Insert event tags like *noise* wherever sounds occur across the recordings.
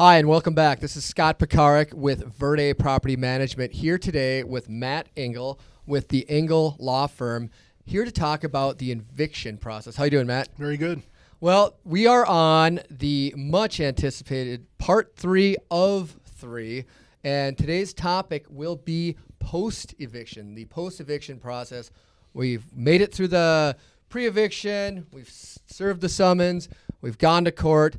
Hi, and welcome back. This is Scott Pekarik with Verde Property Management here today with Matt Engel with the Engel Law Firm here to talk about the eviction process. How you doing, Matt? Very good. Well, we are on the much anticipated part three of three, and today's topic will be post eviction, the post eviction process. We've made it through the pre eviction, we've served the summons, we've gone to court.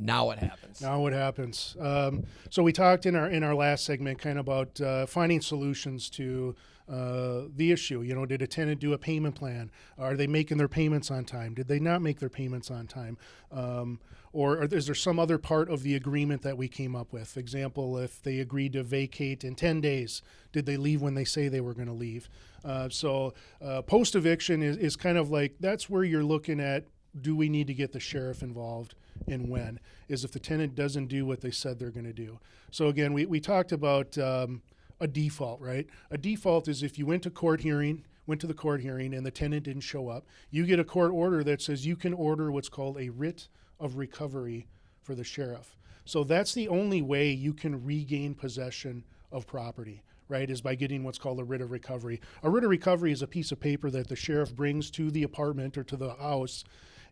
Now what happens? Now what happens? Um, so we talked in our in our last segment kind of about uh, finding solutions to uh, the issue. You know, did a tenant do a payment plan? Are they making their payments on time? Did they not make their payments on time? Um, or is there some other part of the agreement that we came up with? Example, if they agreed to vacate in 10 days, did they leave when they say they were going to leave? Uh, so uh, post eviction is, is kind of like that's where you're looking at do we need to get the sheriff involved and when is if the tenant doesn't do what they said they're going to do. So again we, we talked about um, a default right? A default is if you went to court hearing went to the court hearing and the tenant didn't show up you get a court order that says you can order what's called a writ of recovery for the sheriff. So that's the only way you can regain possession of property right, is by getting what's called a writ of recovery. A writ of recovery is a piece of paper that the sheriff brings to the apartment or to the house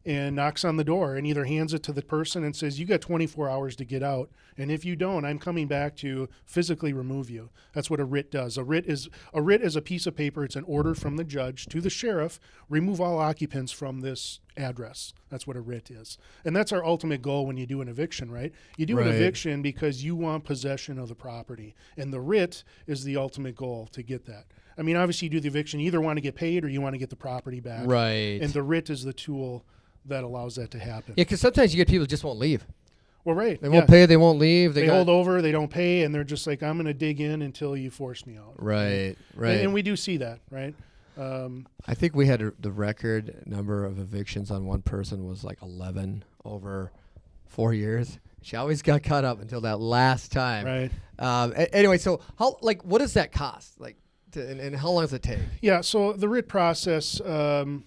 and knocks on the door and either hands it to the person and says, You got 24 hours to get out. And if you don't, I'm coming back to physically remove you. That's what a writ does. A writ is a writ is a piece of paper. It's an order from the judge to the sheriff, remove all occupants from this address. That's what a writ is. And that's our ultimate goal when you do an eviction, right? You do Right. an eviction because you want possession of the property. And the writ is the ultimate goal to get that. I mean, obviously, you do the eviction, you either want to get paid or you want to get the property back. Right. And the writ is the tool that allows that to happen. yeah, because sometimes you get people who just won't leave. Well, right. They won't yeah. pay. They won't leave. They, They, hold over, they don't pay, and they're just like, I'm going to dig in until you force me out. Right. Right. And, and we do see that, right? Um, I think we had a, the record number of evictions on one person was like 11 over four years. She always got caught up until that last time. right. Um, a- anyway, so how like what does that cost? Like, to, and, and how long does it take? Yeah, so the writ process, um,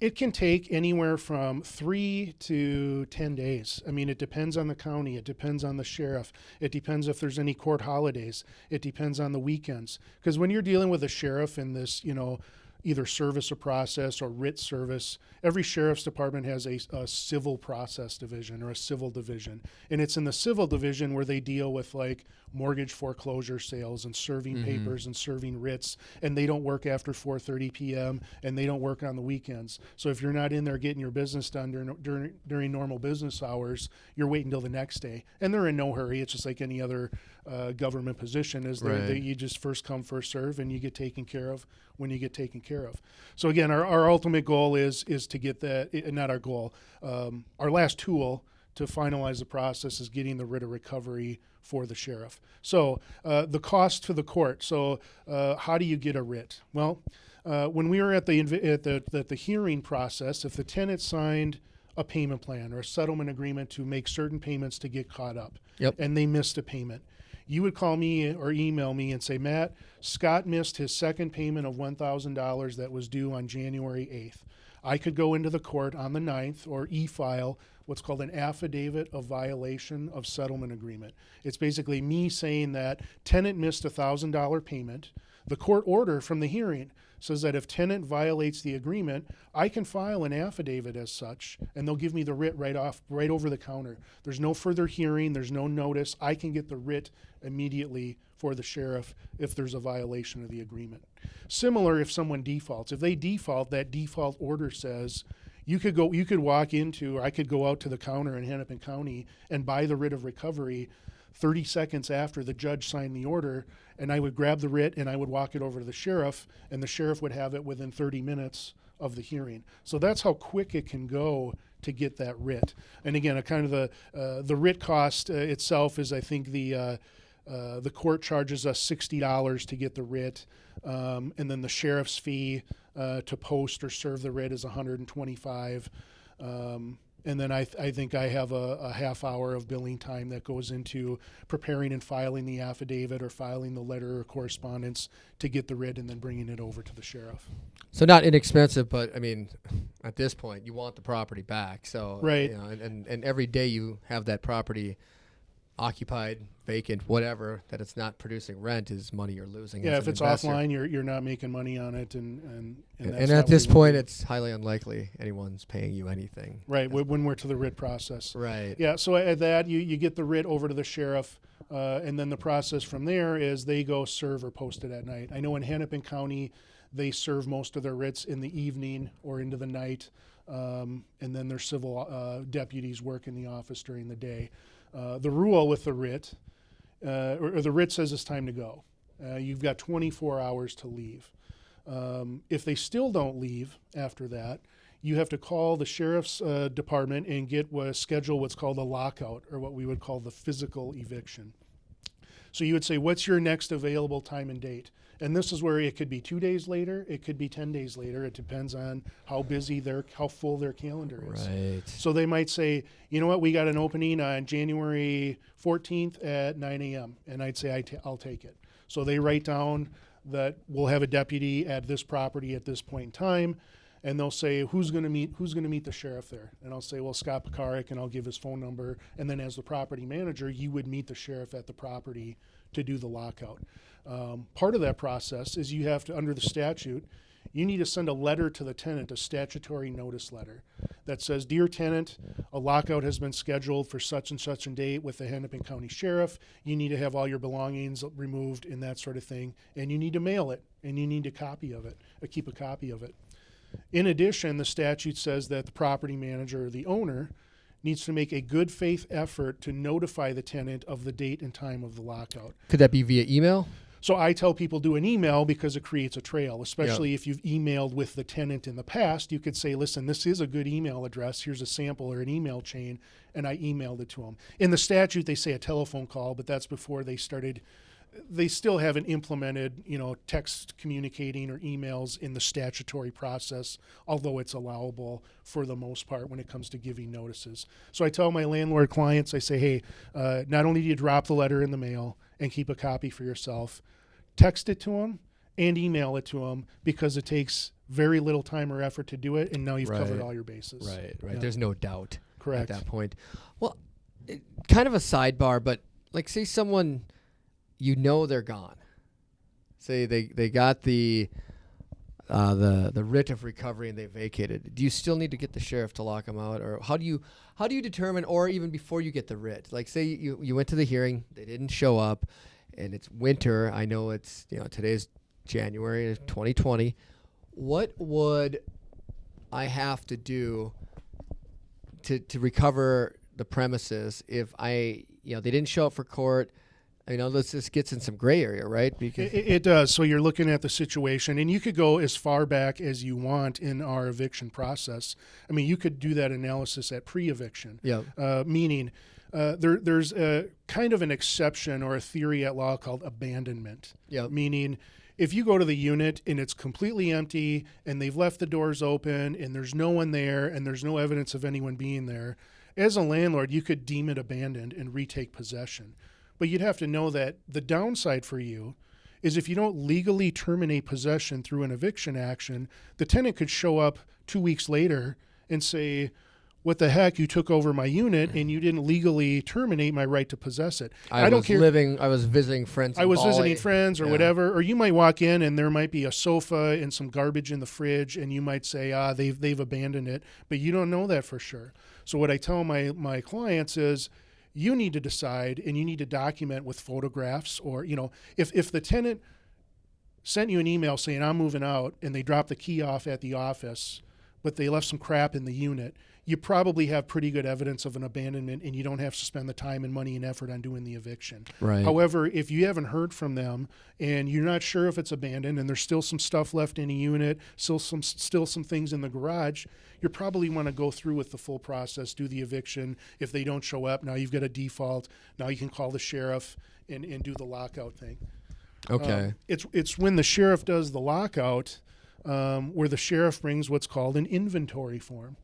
it can take anywhere from three to 10 days. I mean, it depends on the county, it depends on the sheriff, it depends if there's any court holidays, it depends on the weekends. Because when you're dealing with a sheriff in this, you know, either service or process or writ service, every sheriff's department has a, a civil process division or a civil division. And it's in the civil division where they deal with like mortgage foreclosure sales and serving mm-hmm. papers and serving writs and they don't work after 4:30 p.m. and they don't work on the weekends. So if you're not in there getting your business done during during, during normal business hours, you're waiting till the next day. And they're in no hurry. It's just like any other uh, government position is Right. they you just first come first serve and you get taken care of when you get taken care of. So again, our, our ultimate goal is is to get that eh, not our goal. Um, our last tool to finalize the process is getting the writ of recovery for the sheriff. So uh, the cost to the court. So uh, how do you get a writ? Well, uh, when we were at the at the, at the hearing process, if the tenant signed a payment plan or a settlement agreement to make certain payments to get caught up, Yep. and they missed a payment, you would call me or email me and say, Matt, Scott missed his second payment of $1,000 that was due on January 8th. I could go into the court on the 9th or e file what's called an affidavit of violation of settlement agreement. It's basically me saying that tenant missed a $1,000 payment. The court order from the hearing says that if tenant violates the agreement, I can file an affidavit as such, and they'll give me the writ right off, right over the counter. There's no further hearing, there's no notice. I can get the writ immediately for the sheriff if there's a violation of the agreement. Similar if someone defaults. If they default, that default order says you could go, you could walk into, or I could go out to the counter in Hennepin County and buy the writ of recovery 30 seconds after the judge signed the order, and I would grab the writ and I would walk it over to the sheriff, and the sheriff would have it within 30 minutes of the hearing. So that's how quick it can go to get that writ. And again, a kind of the uh, the writ cost uh, itself is, I think the uh, uh, the court charges us sixty dollars to get the writ, um, and then the sheriff's fee uh, to post or serve the writ is one hundred and twenty-five. Um, and then I, th- I think I have a, a half hour of billing time that goes into preparing and filing the affidavit or filing the letter or correspondence to get the writ and then bringing it over to the sheriff. So not inexpensive, but I mean, at this point, you want the property back. So Right. you know, and, and, and every day you have that property occupied, vacant, whatever, that it's not producing rent is money you're losing. Yeah, if it's investor. offline, you're you're not making money on it, and and And, and at this point, do. it's highly unlikely anyone's paying you anything. right when when we're to the writ process. Right. Yeah, so at that you you get the writ over to the sheriff, uh, and then the process from there is they go serve or post it at night. I know in Hennepin County, they serve most of their writs in the evening or into the night, um, and then their civil uh, deputies work in the office during the day. Uh, the rule with the writ, uh, or, or the writ says it's time to go. Uh, you've got 24 hours to leave. Um, if they still don't leave after that, you have to call the sheriff's uh, department and get what, schedule what's called a lockout, or what we would call the physical eviction. So you would say, "What's your next available time and date?" And this is where it could be two days later, it could be ten days later. It depends on how busy their, how full their calendar is. Right. So they might say, you know what, we got an opening on January 14th at 9 a.m. And I'd say, i t- I'll take it. So they write down that we'll have a deputy at this property at this point in time. And they'll say, who's going to meet, who's going to meet the sheriff there? And I'll say, well, Scott Pekarik, and I'll give his phone number. And then as the property manager, you would meet the sheriff at the property to do the lockout. Um, part of that process is you have to, under the statute, you need to send a letter to the tenant, a statutory notice letter that says, Dear tenant, a lockout has been scheduled for such and such a date with the Hennepin County Sheriff. You need to have all your belongings removed and that sort of thing. And you need to mail it and you need a copy of it, uh, keep a copy of it. In addition, the statute says that the property manager or the owner needs to make a good faith effort to notify the tenant of the date and time of the lockout. Could that be via email? So I tell people do an email because it creates a trail, especially if you've emailed with the tenant in the past. You could say, listen, this is a good email address. Here's a sample or an email chain. And I emailed it to them. In the statute, they say a telephone call, but that's before they started. They still haven't implemented, you know, text communicating or emails in the statutory process, although it's allowable for the most part when it comes to giving notices. So I tell my landlord clients, I say, hey, uh, not only do you drop the letter in the mail and keep a copy for yourself, text it to them and email it to them because it takes very little time or effort to do it, and now you've covered all your bases. Right. Right. Yeah. There's no doubt Correct. at that point. Well, it, kind of a sidebar, but like, say someone you know they're gone. Say they they got the. Uh, the the writ of recovery and they vacated. Do you still need to get the sheriff to lock them out, or how do you how do you determine, or even before you get the writ? Like, say you you went to the hearing, they didn't show up, and it's winter. I know it's you know today's January of 2020. What would I have to do to to recover the premises if I you know they didn't show up for court? You know, let's this gets in some gray area, right? Because It, it does. So you're looking at the situation, and you could go as far back as you want in our eviction process. I mean, you could do that analysis at pre-eviction. yeah, uh, meaning uh, there, there's a kind of an exception or a theory at law called abandonment. yeah, Meaning, if you go to the unit and it's completely empty and they've left the doors open and there's no one there and there's no evidence of anyone being there, as a landlord, you could deem it abandoned and retake possession. But you'd have to know that the downside for you is if you don't legally terminate possession through an eviction action, the tenant could show up two weeks later and say, what the heck? You took over my unit and you didn't legally terminate my right to possess it. I, don't was care. living. I was visiting friends. I was Bali. visiting friends or Yeah. whatever, or you might walk in and there might be a sofa and some garbage in the fridge, and you might say, ah, they've they've abandoned it, but you don't know that for sure. So what I tell my my clients is, you need to decide and you need to document with photographs, or you know, if if the tenant sent you an email saying I'm moving out and they dropped the key off at the office, but they left some crap in the unit, you probably have pretty good evidence of an abandonment and you don't have to spend the time and money and effort on doing the eviction. Right. However, if you haven't heard from them and you're not sure if it's abandoned and there's still some stuff left in a unit, still some still some things in the garage, you probably want to go through with the full process, do the eviction. If they don't show up, now you've got a default. Now you can call the sheriff and, and do the lockout thing. okay. Um, it's it's when the sheriff does the lockout, um, where the sheriff brings what's called an inventory form.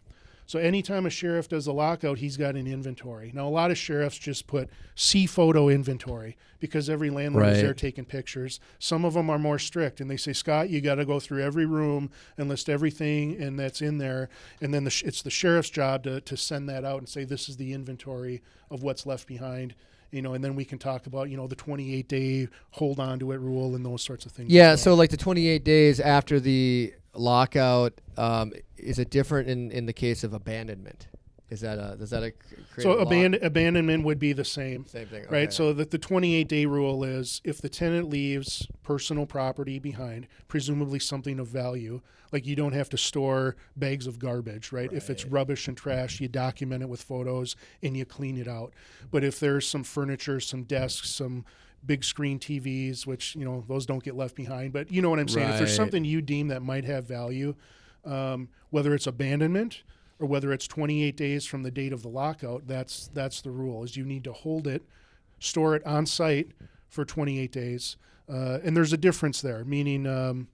So anytime a sheriff does a lockout, he's got an inventory. Now a lot of sheriffs just put C photo inventory because every landlord is there taking pictures. Some of them are more strict and they say, Scott, you got to go through every room and list everything and that's in there. And then the sh- it's the sheriff's job to, to send that out and say this is the inventory of what's left behind you know, and then we can talk about you know the 28 day hold on to it rule and those sorts of things. Yeah, so like the 28 days after the lockout, um, is it different in, in the case of abandonment? Is that a does that a create so a abandonment would be the same. same thing, Right. So that the 28 day rule is if the tenant leaves personal property behind, presumably something of value, like you don't have to store bags of garbage, right? If it's rubbish and trash, you document it with photos and you clean it out. But if there's some furniture, some desks, some big screen TVs, which, you know, those don't get left behind. But you know what I'm saying? If there's something you deem that might have value, um, whether it's abandonment or whether it's 28 days from the date of the lockout, that's that's the rule. Is you need to hold it, store it on site for 28 days, uh, and there's a difference there. Meaning, um,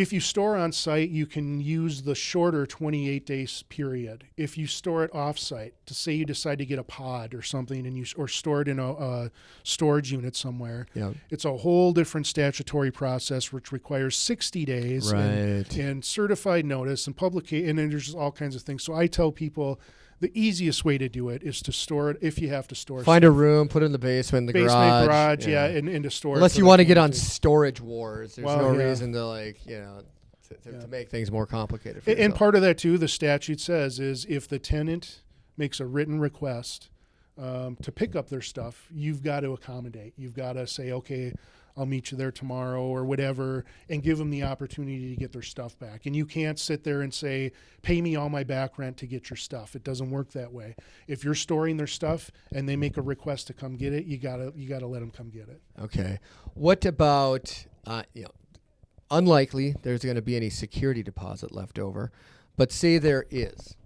if you store on site, you can use the shorter 28 days period. If you store it off site, to say you decide to get a pod or something, and you or store it in a, a storage unit somewhere, yeah. it's a whole different statutory process which requires 60 days and, Right. and certified notice and publication and then there's all kinds of things so i tell people the easiest way to do it is to store it if you have to store Find a room, put it in the basement, the basement garage. yeah, and, and to store Unless you want to get on storage wars, there's Well, no yeah. reason to like you know to, to, Yeah. to make things more complicated. For and yourself. part of that too the statute says is if the tenant makes a written request um, to pick up their stuff you've got to accommodate you've got to say okay i'll meet you there tomorrow or whatever and give them the opportunity to get their stuff back. And you can't sit there and say pay me all my back rent to get your stuff. It doesn't work that way. If you're storing their stuff and they make a request to come get it you gotta you gotta let them come get it. Okay. What about uh, you know, unlikely there's going to be any security deposit left over, but say there is,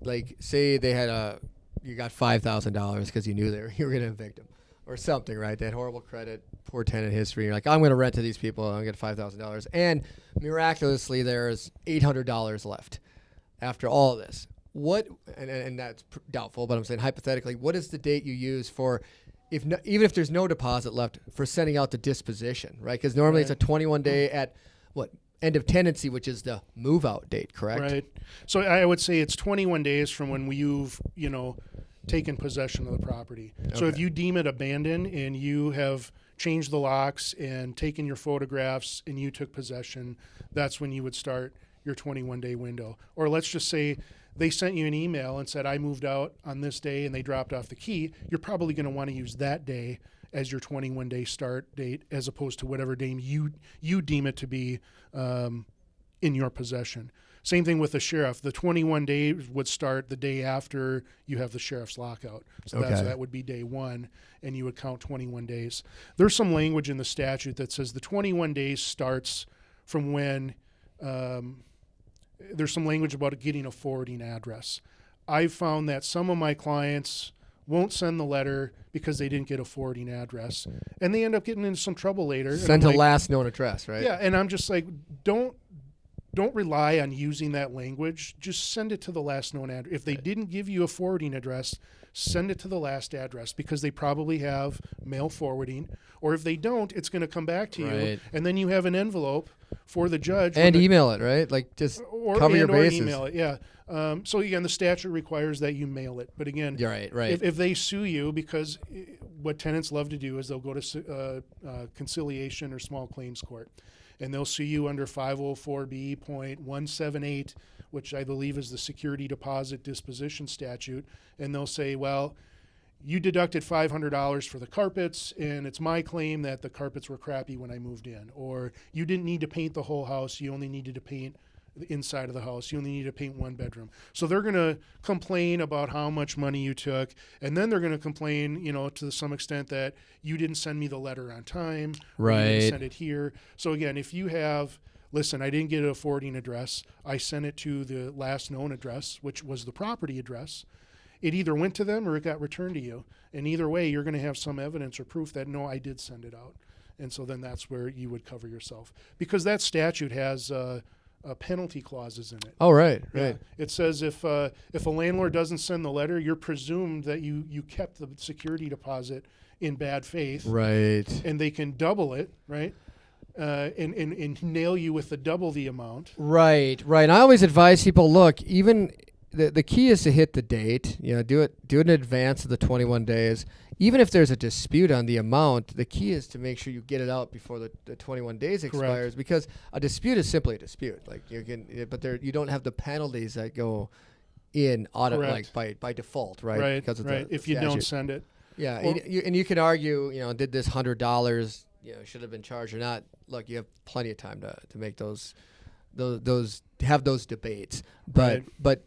like say they had a you got five thousand dollars because you knew they were, *laughs* you were going to evict them or something, right? They had horrible credit, poor tenant history. You're like, I'm going to rent to these people. I'm going to get five thousand dollars, and miraculously there's eight hundred dollars left after all of this. What and, and and that's pr- doubtful, but I'm saying hypothetically, what is the date you use for if no, even if there's no deposit left for sending out the disposition, right? Because normally it's a 21 day at what end of tenancy, which is the move out date, correct? Right. So I would say it's 21 days from when you've, you know, taken possession of the property. So if you deem it abandoned and you have changed the locks and taken your photographs and you took possession, that's when you would start your 21 day window. Or let's just say they sent you an email and said, I moved out on this day and they dropped off the key. You're probably going to want to use that day as your 21 day start date as opposed to whatever day you, you deem it to be um, in your possession. Same thing with the sheriff. The 21 days would start the day after you have the sheriff's lockout. So Okay. that would be day one, and you would count 21 days. There's some language in the statute that says the 21 days starts from when um, there's some language about getting a forwarding address. I've found that some of my clients won't send the letter because they didn't get a forwarding address, and they end up getting into some trouble later. Send to like, last known address, right? yeah, and I'm just like, don't don't rely on using that language. Just send it to the last known address. If they didn't give you a forwarding address, send it to the last address because they probably have mail forwarding. Or if they don't, it's going to come back to you, and then you have an envelope for the judge And email it, right? Like just or cover your bases. email it. Yeah. Um, so again, the statute requires that you mail it. But again, You're right, right. if, if they sue you, because eh, what tenants love to do is they'll go to uh, uh, conciliation or small claims court, and they'll see you under 504b.178, which I believe is the security deposit disposition statute, and they'll say, well. You deducted $500 for the carpets, and it's my claim that the carpets were crappy when I moved in. Or you didn't need to paint the whole house, you only needed to paint the inside of the house. You only need to paint one bedroom. So they're going to complain about how much money you took, and then they're going to complain, you know, to some extent that you didn't send me the letter on time, Right. send it here. So again, if you have, listen, I didn't get a forwarding address. I sent it to the last known address, which was the property address. It either went to them or it got returned to you. And either way, you're going to have some evidence or proof that no, I did send it out. And so then that's where you would cover yourself because that statute has uh, uh, penalty clauses in it. oh, right, Yeah. It says if uh, if a landlord doesn't send the letter, you're presumed that you you kept the security deposit in bad faith, Right. and they can double it, right? Uh, and, and and nail you with the double the amount. Right, right. And I always advise people look, even the, the key is to hit the date. You know, do it do it in advance of the 21 days. Even if there's a dispute on the amount, the key is to make sure you get it out before the, the 21 days expires. Because a dispute is simply a dispute. Like you can, but there you don't have the penalties that go in auto Correct. like by by default, right? Right. Because of right. the if you don't send it. Yeah, Or- and, you, and you can argue, you know, did this hundred dollars, you know, should have been charged or not? Look, you have plenty of time to, to make those, those, those have those debates. But Right. but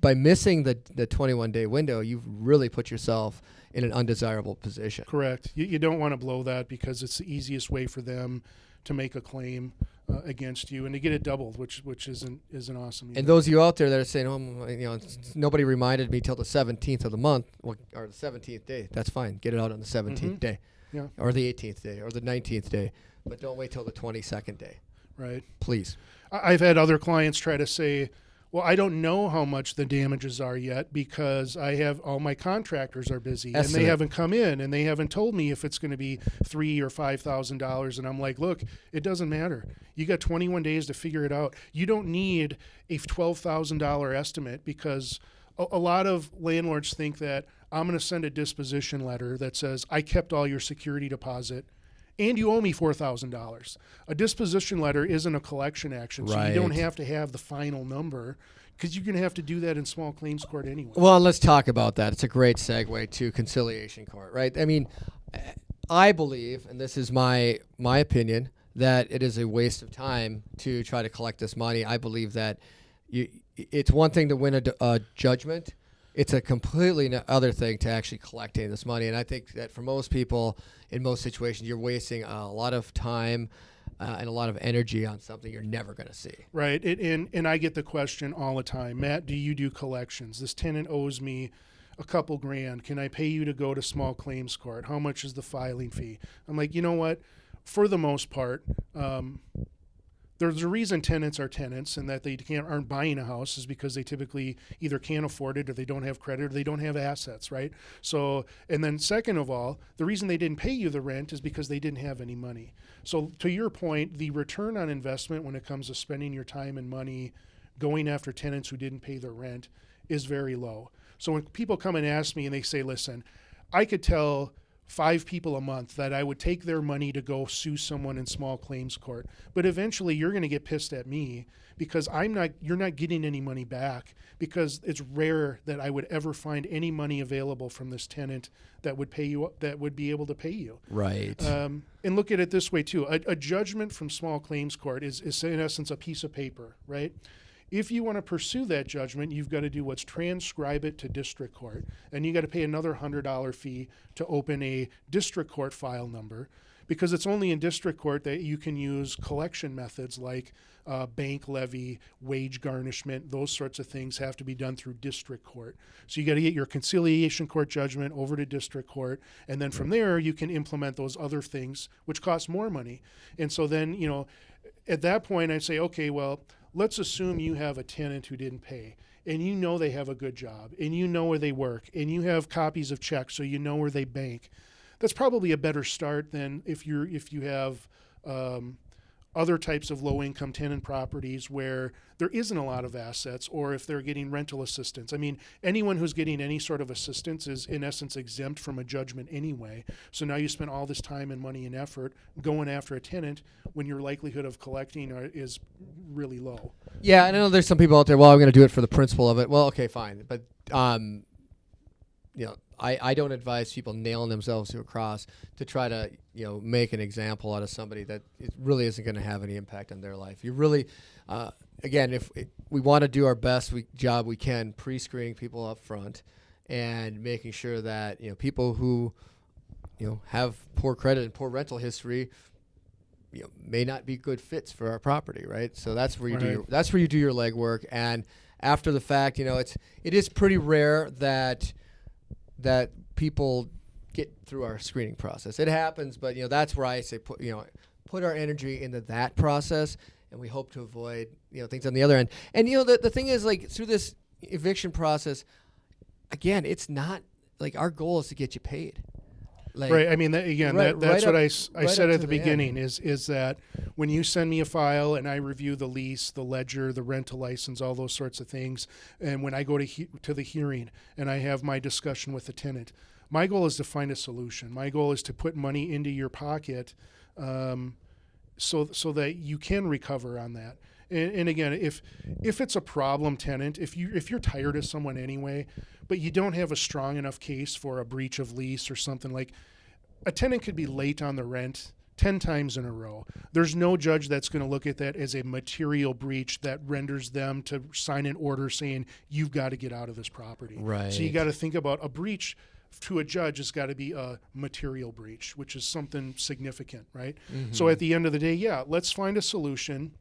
by missing the the twenty one day window, you've really put yourself in an undesirable position. Correct. You, you don't want to blow that because it's the easiest way for them to make a claim uh, against you and to get it doubled, which which isn't isn't awesome. And either. those of you out there that are saying, "Oh, you know, nobody reminded me till the seventeenth of the month or the seventeenth day," that's fine. Get it out on the 17th Mhm. day, Yeah. or the eighteenth day, or the nineteenth day, but don't wait till the twenty second day, right. please. I've had other clients try to say, "Well, I don't know how much the damages are yet because I have all my contractors are busy and they haven't come in and they haven't told me if it's going to be three or five thousand dollars." And I'm like, "Look, it doesn't matter. You got 21 days to figure it out. You don't need a twelve thousand dollar estimate because." A a lot of landlords think that I'm going to send a disposition letter that says I kept all your security deposit and you owe me $4,000. A disposition letter isn't a collection action, so you don't have to have the final number because you're going to have to do that in small claims court anyway. Well, let's talk about that. It's a great segue to conciliation court, right? I mean, I believe, and this is my my opinion, that it is a waste of time to try to collect this money. I believe that you, it's one thing to win a judgment. It's a completely other thing to actually collecting this money. And I think that for most people, in most situations, you're wasting a lot of time uh, and a lot of energy on something you're never going to see. Right. It, and, and I get the question all the time Matt, do you do collections? This tenant owes me a couple grand. Can I pay you to go to small claims court? How much is the filing fee? I'm like, you know what? For the most part, um, there's a reason tenants are tenants and that they can't aren't buying a house is because they typically either can't afford it or they don't have credit or they don't have assets, right? So and then second of all, the reason they didn't pay you the rent is because they didn't have any money. So to your point, the return on investment when it comes to spending your time and money going after tenants who didn't pay their rent is very low. So when people come and ask me and they say, "Listen, I could tell five people a month that I would take their money to go sue someone in small claims court. But eventually you're going to get pissed at me because I'm not you're not getting any money back because it's rare that I would ever find any money available from this tenant that would pay you that would be able to pay you. Right. Um, and look at it this way too: a, a judgment from small claims court is, is in essence a piece of paper, right? If you want to pursue that judgment, you've got to do what's transcribe it to district court, and you got to pay another hundred dollar fee to open a district court file number, because it's only in district court that you can use collection methods like uh, bank levy, wage garnishment, those sorts of things have to be done through district court. So you got to get your conciliation court judgment over to district court, and then from there you can implement those other things, which cost more money. And so then you know, at that point I say, okay, well, let's assume you have a tenant who didn't pay. And you know they have a good job, and you know where they work, and you have copies of checks, so you know where they bank. That's probably a better start than if you're if you have um, other types of low income tenant properties where there isn't a lot of assets or if they're getting rental assistance. I mean, anyone who's getting any sort of assistance is in essence exempt from a judgment anyway. So now you spend all this time and money and effort going after a tenant when your likelihood of collecting are, is really low. Yeah, I know there's some people out there. Well, I'm going to do it for the principle of it. Well, okay, fine, but um, you know, I, I don't advise people nailing themselves to a cross to try to you know make an example out of somebody that it really isn't going to have any impact on their life. You really, uh, again, if it, we want to do our best we, job we can pre-screening people up front and making sure that you know people who you know have poor credit and poor rental history you know, may not be good fits for our property, right? So that's where you do your, that's where you do your legwork, and after the fact, you know, it's it is pretty rare that that people get through our screening process. It happens, but you know that's where I say put you know put our energy into that process, and we hope to avoid you know things on the other end. And you know the the thing is like through this eviction process, again, it's not like our goal is to get you paid. Like, right. I mean, that, again, right- that, that's right what up- I, I said at the the end. beginning is is that when you send me a file and I review the lease, the ledger, the rental license, all those sorts of things, and when I go to he, to the hearing and I have my discussion with the tenant, my goal is to find a solution. My goal is to put money into your pocket, um, so so that you can recover on that. And, and again, if if it's a problem tenant, if you if you're tired of someone anyway, but you don't have a strong enough case for a breach of lease or something like, a tenant could be late on the rent 10 times in a row. There's no judge that's going to look at that as a material breach that renders them to sign an order saying you've got to get out of this property. Right. So you got to think about a breach to a judge has got to be a material breach, which is something significant, right? Mm-hmm. So at the end of the day, yeah, let's find a solution.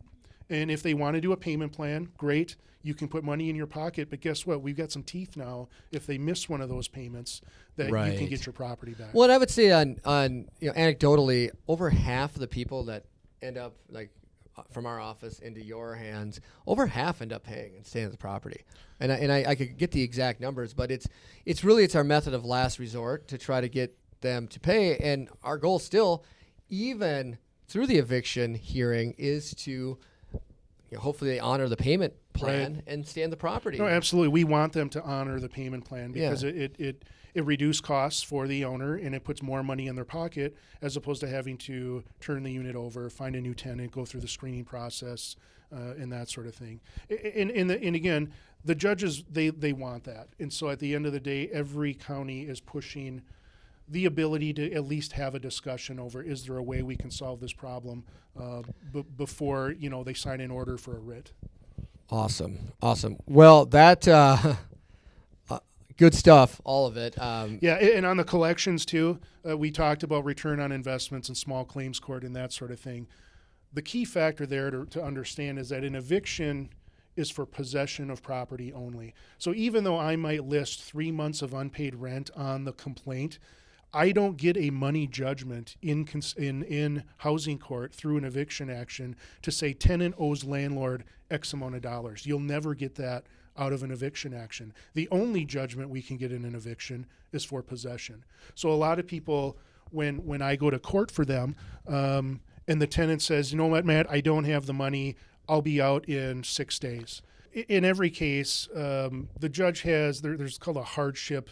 And if they want to do a payment plan, great. You can put money in your pocket, but guess what? We've got some teeth now. If they miss one of those payments, that you can get your property back. Well, and I would say on on you know anecdotally, over half of the people that end up like uh, from our office into your hands, over half end up paying and staying at the property. And I, and I, I could get the exact numbers, but it's it's really it's our method of last resort to try to get them to pay. And our goal still, even through the eviction hearing, is to you know, hopefully they honor the payment plan and stay in the property. No, absolutely. We want them to honor the payment plan because Yeah. it, it, it, it reduces costs for the owner and it puts more money in their pocket as opposed to having to turn the unit over, find a new tenant, go through the screening process, uh, and that sort of thing. And, and, the, and again, the judges, they, they want that. And so at the end of the day, every county is pushing the ability to at least have a discussion over is there a way we can solve this problem uh, b- before you know they sign an order for a writ. Awesome, awesome. Well, that uh, *laughs* uh, good stuff, all of it. Um, Yeah, and on the collections too, uh, we talked about return on investments and small claims court and that sort of thing. The key factor there to, to understand is that an eviction is for possession of property only. So even though I might list three months of unpaid rent on the complaint, I don't get a money judgment in in in housing court through an eviction action to say tenant owes landlord X amount of dollars. You'll never get that out of an eviction action. The only judgment we can get in an eviction is for possession. So a lot of people, when when I go to court for them, um, and the tenant says, you know what, Matt, I don't have the money. I'll be out in six days. In every case, um, the judge has there, there's called a hardship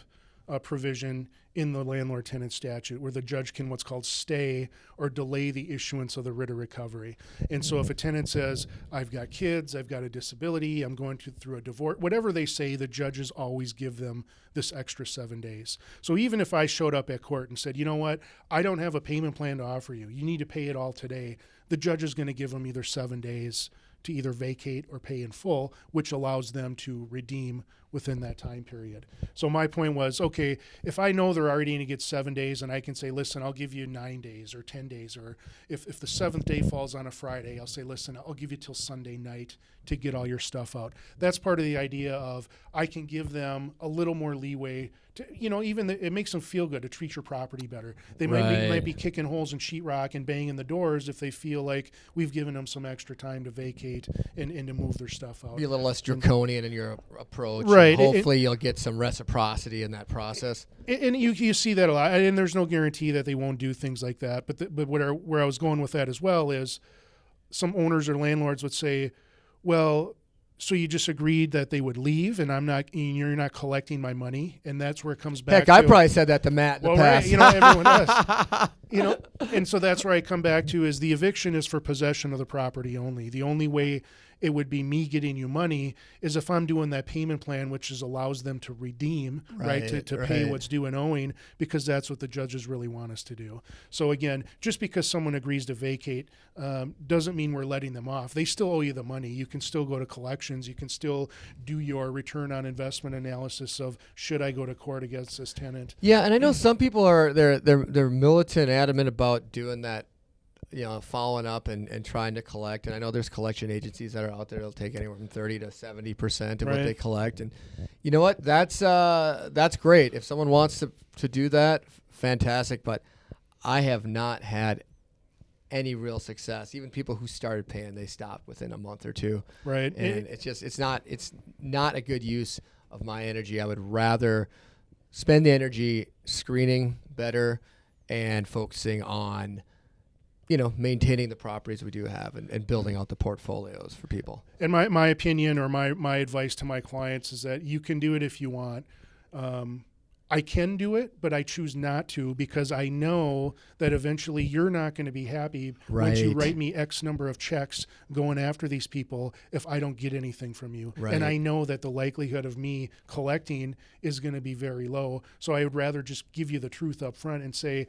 uh, provision in the landlord tenant statute where the judge can what's called stay or delay the issuance of the writ of recovery. And so if a tenant says, I've got kids, I've got a disability, I'm going to, through a divorce, whatever they say, the judges always give them this extra seven days. So even if I showed up at court and said, you know what, I don't have a payment plan to offer you, you need to pay it all today, the judge is going to give them either seven days to either vacate or pay in full, which allows them to redeem within that time period. So my point was, okay, if I know they're already going to get seven days, and I can say, listen, I'll give you nine days or ten days, or if, if the seventh day falls on a Friday, I'll say, listen, I'll give you till Sunday night to get all your stuff out. That's part of the idea of I can give them a little more leeway to, you know, even the, it makes them feel good to treat your property better. They might be, might be kicking holes in sheetrock and banging the doors if they feel like we've given them some extra time to vacate and, and to move their stuff out. be a little less draconian in your approach. and Right, it- hopefully, you'll get some reciprocity in that process. And- and you you see that a lot, and there's no guarantee that they won't do things like that. But the, but where where I was going with that as well is, some owners or landlords would say, well. So you just agreed that they would leave, and I'm not. And you're not collecting my money, and that's where it comes back. Heck, I probably said that to Matt in Well, the right, past. you know, everyone *laughs* does. you know, and so that's where I come back to is the eviction is for possession of the property only. The only way it would be me getting you money is if I'm doing that payment plan, which is allows them to redeem, right, to, Right, to pay right. what's due and owing, because that's what the judges really want us to do. So again, just because someone agrees to vacate um, doesn't mean we're letting them off. They still owe you the money. You can still go to collections. You can still do your return on investment analysis of should I go to court against this tenant. Yeah, and I know some people are they're they're they're militant, adamant about doing that, you know, following up and, and trying to collect. And I know there's collection agencies that are out there that'll take anywhere from thirty to seventy percent of what they collect. And you know what? That's uh that's great. If someone wants to to do that, fantastic. But I have not had any real success. Even people who started paying, they stopped within a month or two Right. and it's just it's not it's not a good use of my energy. I would rather spend the energy screening better and focusing on you know maintaining the properties we do have and, and building out the portfolios for people And my, my opinion or my, my advice to my clients is that you can do it if you want. Um, I can do it, but I choose not to because I know that eventually you're not going to be happy once you write me X number of checks going after these people if I don't get anything from you. Right. And I know that the likelihood of me collecting is going to be very low. So I would rather just give you the truth up front and say,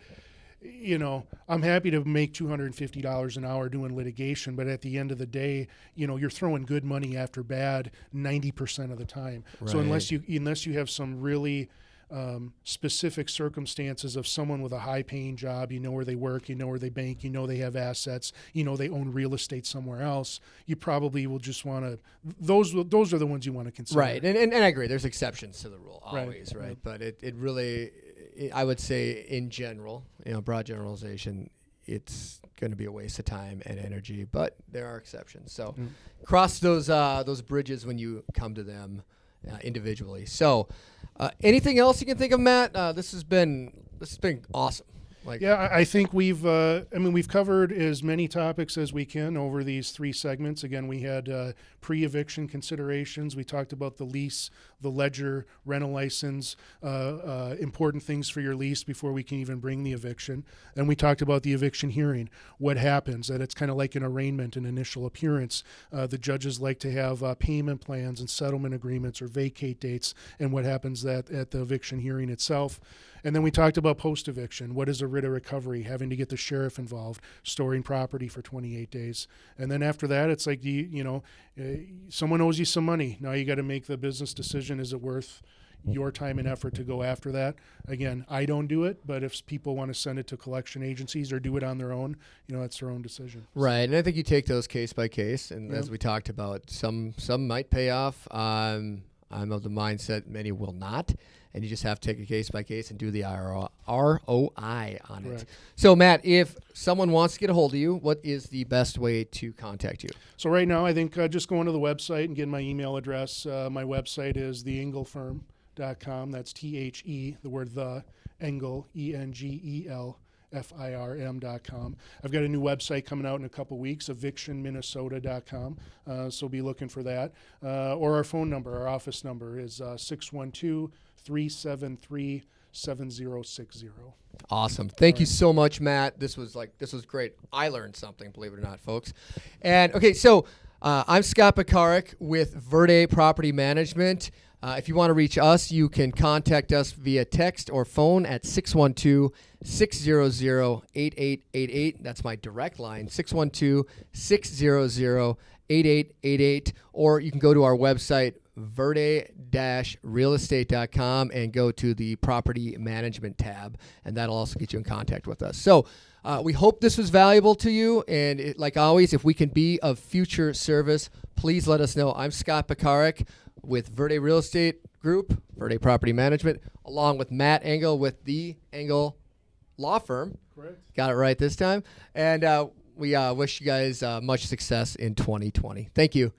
you know, I'm happy to make $250 an hour doing litigation, but at the end of the day, you know, you're throwing good money after bad 90% of the time. So unless you unless you have some really um, specific circumstances of someone with a high paying job, you know where they work, you know where they bank, you know they have assets, you know they own real estate somewhere else, you probably will just want to those those are the ones you want to consider. right and, and, and i agree there's exceptions to the rule always right, yeah. but it, it really i would say in general you know broad generalization it's going to be a waste of time and energy but there are exceptions. So Mm. cross those uh, those bridges when you come to them uh, individually. So uh, anything else you can think of matt? Uh, this has been this has been awesome like Yeah, I I think we've, uh, I mean, we've covered as many topics as we can over these three segments. Again, we had uh, pre eviction considerations. We talked about the lease, the ledger, rental license, uh, uh, important things for your lease before we can even bring the eviction. And we talked about the eviction hearing, what happens, that it's kind of like an arraignment, an initial appearance. Uh, the judges like to have uh, payment plans and settlement agreements or vacate dates, and what happens that at the eviction hearing itself. And then we talked about post eviction. What is a writ of recovery? Having to get the sheriff involved, storing property for 28 days. And then after that, it's like, you, you know, uh, someone owes you some money. Now you got to make the business decision. Is it worth your time and effort to go after that? Again, I don't do it, but if people want to send it to collection agencies or do it on their own, you know, that's their own decision. Right, and I think you take those case by case, and Yeah. as we talked about, some some might pay off. Um, I'm of the mindset many will not, and you just have to take a case by case and do the RO, ROI on it. Correct. So, Matt, if someone wants to get a hold of you, what is the best way to contact you? So right now, I think uh, just going to the website and getting my email address. Uh, my website is theengelfirm.com. That's T H E, the word the, Engel, E N G E L. F-I-R-M.com. I've got a new website coming out in a couple weeks, evictionminnesota.com. Uh, so be looking for that. Uh, or our phone number, our office number is uh, 612-373-7060. Awesome. Thank you so much, Matt. This was like this was great. I learned something, believe it or not, folks. And okay, so uh, I'm Scott Pekarik with Verde Property Management. Uh, if you want to reach us, you can contact us via text or phone at 612 600 8888. That's my direct line, 612 600 8888. Or you can go to our website, verde-realestate.com and go to the property management tab and that'll also get you in contact with us so uh, we hope this was valuable to you and it, like always if we can be of future service please let us know i'm scott pekarik with verde real estate group verde property management along with matt engel with the engel law firm. Correct. got it right this time. And uh, we uh, wish you guys uh, much success in 2020 thank you